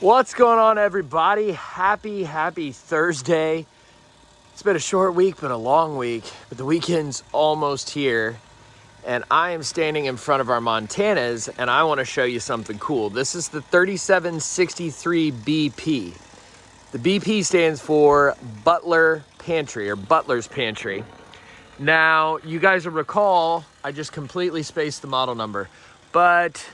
What's going on, everybody? Happy, happy Thursday. It's been a short week, but a long week, but the weekend's almost here. And I am standing in front of our Montanas, and I want to show you something cool. This is the 3763 BP. The BP stands for Butler Pantry, or Butler's Pantry. Now, you guys will recall, I just completely spaced the model number, but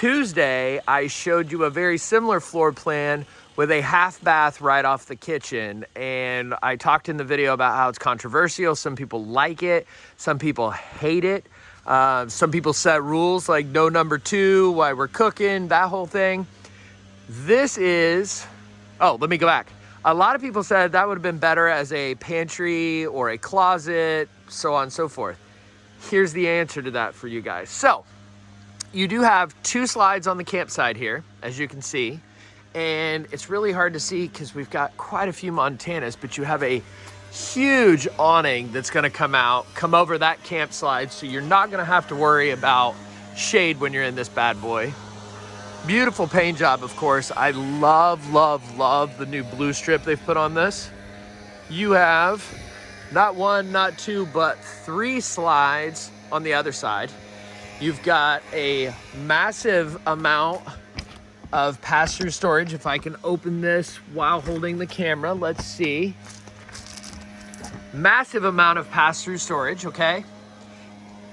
Tuesday, I showed you a very similar floor plan with a half bath right off the kitchen. And I talked in the video about how it's controversial. Some people like it, some people hate it. Uh, some people set rules like no number two, why we're cooking, that whole thing. This is, oh, let me go back. A lot of people said that would have been better as a pantry or a closet, so on and so forth. Here's the answer to that for you guys. So you do have two slides on the campsite here, as you can see. And it's really hard to see because we've got quite a few Montanas, but you have a huge awning that's gonna come out, come over that camp slide, so you're not gonna have to worry about shade when you're in this bad boy. Beautiful paint job, of course. I love, love, love the new blue strip they've put on this. You have not one, not two, but three slides on the other side. You've got a massive amount of pass-through storage. If I can open this while holding the camera, let's see. Massive amount of pass-through storage, okay?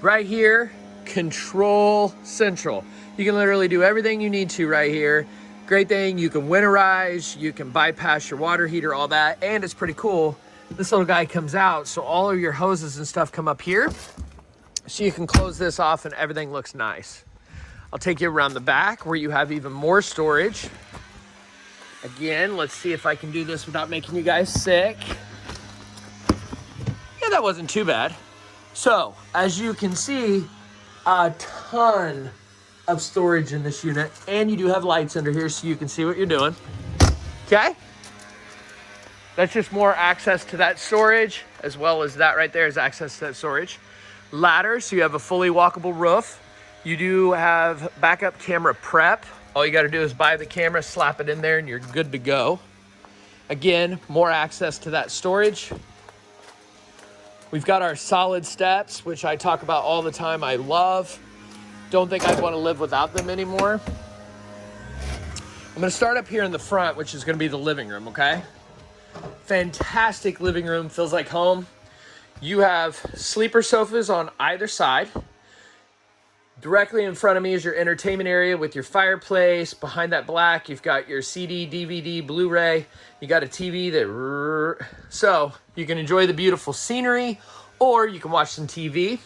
Right here, control central. You can literally do everything you need to right here. Great thing, you can winterize, you can bypass your water heater, all that, and it's pretty cool. This little guy comes out, so all of your hoses and stuff come up here so you can close this off and everything looks nice. I'll take you around the back where you have even more storage. Again, let's see if I can do this without making you guys sick. Yeah, that wasn't too bad. So, as you can see, a ton of storage in this unit. And you do have lights under here so you can see what you're doing. Okay? That's just more access to that storage, as well as that right there is access to that storage ladder, so you have a fully walkable roof. You do have backup camera prep. All you gotta do is buy the camera, slap it in there, and you're good to go. Again, more access to that storage. We've got our solid steps, which I talk about all the time. I love. Don't think I'd want to live without them anymore. I'm going to start up here in the front, which is going to be the living room, okay? Fantastic living room, feels like home. You have sleeper sofas on either side. Directly in front of me is your entertainment area with your fireplace. Behind that black, you've got your CD, DVD, Blu-ray. You got a TV that... So, you can enjoy the beautiful scenery or you can watch some TV.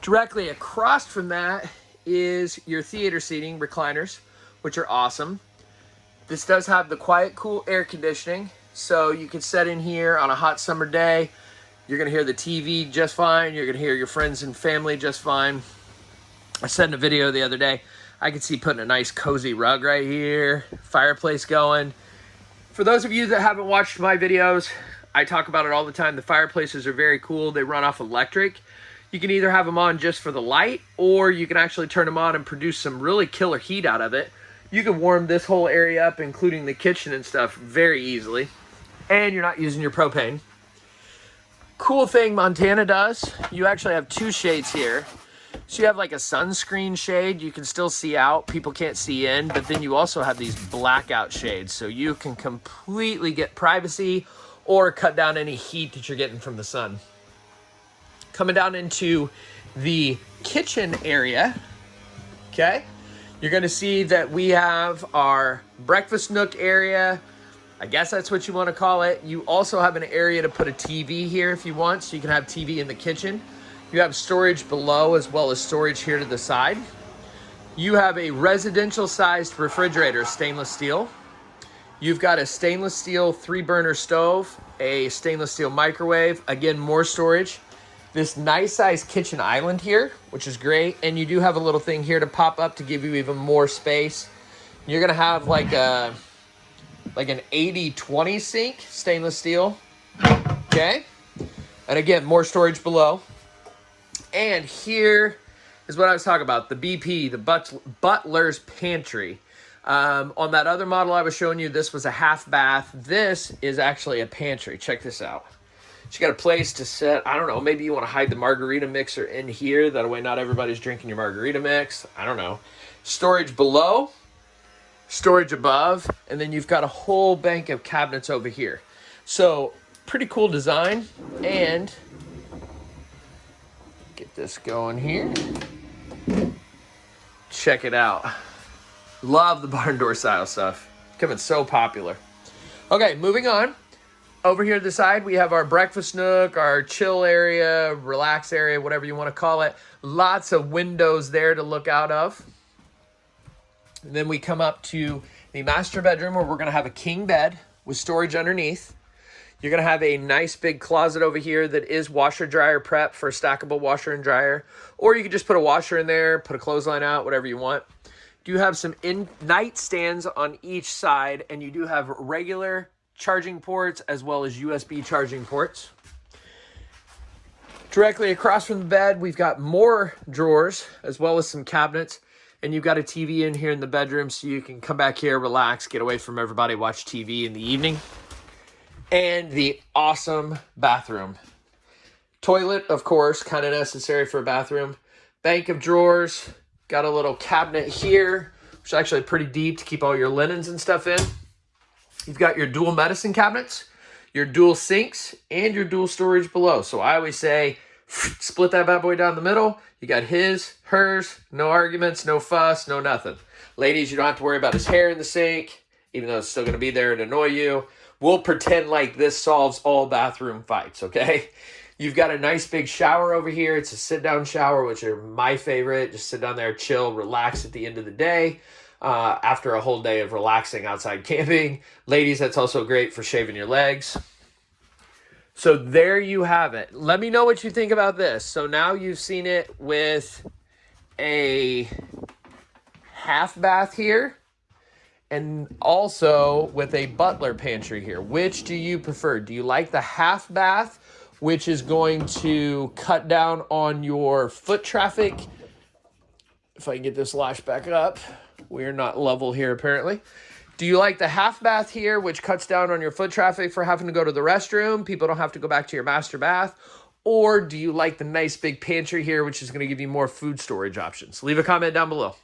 Directly across from that is your theater seating recliners, which are awesome. This does have the quiet, cool air conditioning, so you can set in here on a hot summer day, you're going to hear the TV just fine. You're going to hear your friends and family just fine. I said in a video the other day, I could see putting a nice cozy rug right here, fireplace going. For those of you that haven't watched my videos, I talk about it all the time. The fireplaces are very cool. They run off electric. You can either have them on just for the light, or you can actually turn them on and produce some really killer heat out of it. You can warm this whole area up, including the kitchen and stuff, very easily. And you're not using your propane. Cool thing Montana does, you actually have two shades here. So you have like a sunscreen shade, you can still see out, people can't see in, but then you also have these blackout shades. So you can completely get privacy or cut down any heat that you're getting from the sun. Coming down into the kitchen area, okay? You're gonna see that we have our breakfast nook area, I guess that's what you want to call it. You also have an area to put a TV here if you want, so you can have TV in the kitchen. You have storage below as well as storage here to the side. You have a residential sized refrigerator, stainless steel. You've got a stainless steel three burner stove, a stainless steel microwave, again, more storage. This nice sized kitchen island here, which is great. And you do have a little thing here to pop up to give you even more space. You're gonna have like a, like an 80-20 sink, stainless steel. Okay. And again, more storage below. And here is what I was talking about, the BP, the Butler's Pantry. Um, on that other model I was showing you, this was a half bath. This is actually a pantry. Check this out. She got a place to set. I don't know. Maybe you want to hide the margarita mixer in here. That way, not everybody's drinking your margarita mix. I don't know. Storage below, storage above, and then you've got a whole bank of cabinets over here. So, pretty cool design. And get this going here. Check it out. Love the barn door style stuff. Becoming so popular. Okay, moving on. Over here to the side, we have our breakfast nook, our chill area, relax area, whatever you want to call it. Lots of windows there to look out of. And then we come up to the master bedroom where we're going to have a king bed with storage underneath. You're going to have a nice big closet over here that is washer dryer prep for a stackable washer and dryer. Or you could just put a washer in there, put a clothesline out, whatever you want. You have some in nightstands on each side and you do have regular charging ports as well as USB charging ports. Directly across from the bed, we've got more drawers as well as some cabinets. And you've got a TV in here in the bedroom so you can come back here, relax, get away from everybody, watch TV in the evening. And the awesome bathroom. Toilet, of course, kind of necessary for a bathroom. Bank of drawers. Got a little cabinet here, which is actually pretty deep to keep all your linens and stuff in. You've got your dual medicine cabinets, your dual sinks, and your dual storage below. So I always say, split that bad boy down the middle. You got his, hers, no arguments, no fuss, no nothing. Ladies, you don't have to worry about his hair in the sink, even though it's still going to be there and annoy you. We'll pretend like this solves all bathroom fights, okay? You've got a nice big shower over here. It's a sit-down shower, which are my favorite. Just sit down there, chill, relax at the end of the day uh, after a whole day of relaxing outside camping. Ladies, that's also great for shaving your legs. So there you have it. Let me know what you think about this. So now you've seen it with a half bath here and also with a butler pantry here. Which do you prefer? Do you like the half bath, which is going to cut down on your foot traffic? If I can get this lash back up. We're not level here apparently. Do you like the half bath here, which cuts down on your foot traffic for having to go to the restroom? People don't have to go back to your master bath. Or do you like the nice big pantry here, which is going to give you more food storage options? Leave a comment down below.